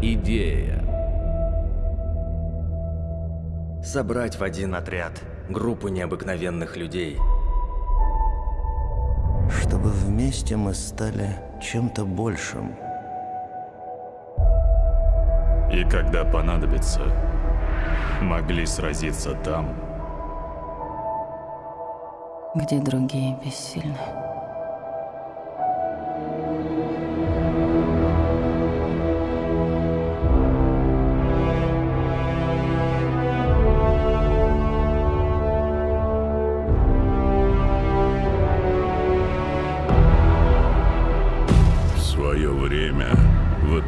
идея. Собрать в один отряд группу необыкновенных людей. Чтобы вместе мы стали чем-то большим. И когда понадобится, могли сразиться там, где другие бессильны.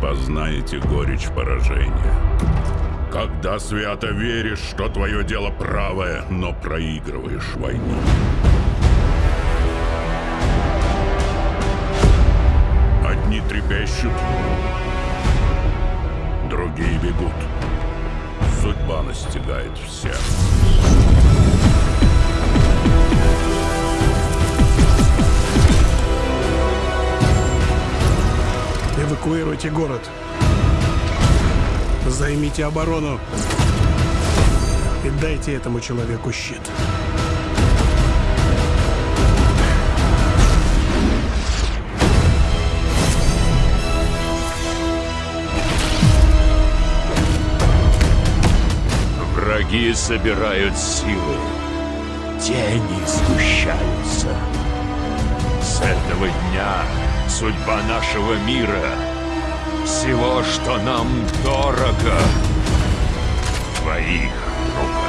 Познаете горечь поражения. Когда свято веришь, что твое дело правое, но проигрываешь войну. Одни трепещут, другие бегут. Судьба настигает всех. Эвакуируйте город. Займите оборону. И дайте этому человеку щит. Враги собирают силы. Тени сгущаются. С этого дня судьба нашего мира, всего, что нам дорого, в твоих руках.